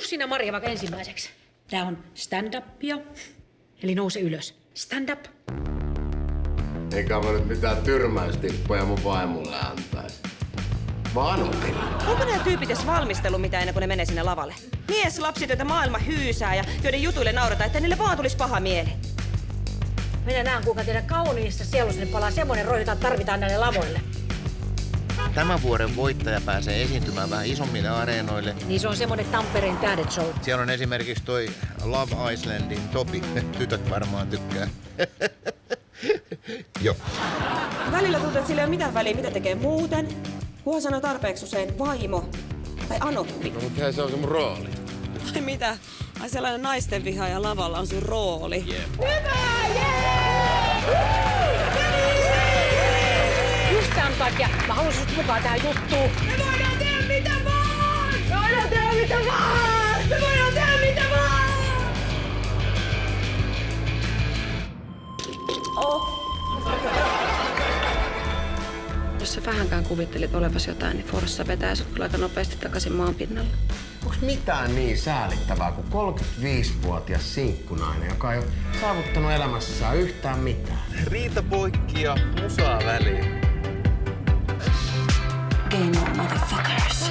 tuu sinä Maria vaikka ensimmäiseksi. Tää on stand-upia. Eli nouse ylös. Stand up. Eikä mä nyt mitään tyrmäystippoja mun vaimolle antaisi. Vanhempi. Onko nämä tyypit edes valmistellut mitään ennen kuin ne menee sinne lavalle? Mies, lapsit, joita maailma hyysää ja joiden jutuille naurataan, että niille vaan tulisi paha mieli. Minä näen, kuinka teidän kauniissa sielussanne palaa semmoinen rohi, jota tarvitaan näille lavoille. Tämän vuoden voittaja pääsee esiintymään vähän isommille areenoille. Niin se on semmoinen Tampereen tähdet show. Siellä on esimerkiksi toi Love Islandin Topi. Tytöt varmaan tykkää. Joo. Välillä tuntuu, että sillä ei ole mitään väliä, mitä tekee muuten. Kunhan sanoo tarpeeksi usein vaimo tai anoppi. No, mutta se on se mun rooli. Ai mitä? Ai sellainen naisten vihaaja lavalla on sun rooli. Jep. Just takia mä haluaisin sut mukaan tähän juttuun. Me voidaan tehdä mitä vaan! Me voidaan tehdä mitä vaan! Me voidaan tehdä mitä vaan! Oh. Jos sä vähänkään kuvittelit olevasi jotain, niin Forssa vetää sut kyllä aika nopeasti takaisin maan pinnalle. Onks mitään niin säälittävää kuin 35-vuotias sinkkunainen, joka ei ole saavuttanut elämässään yhtään mitään? Riita poikki ja musaa väliin. Game on, motherfuckers.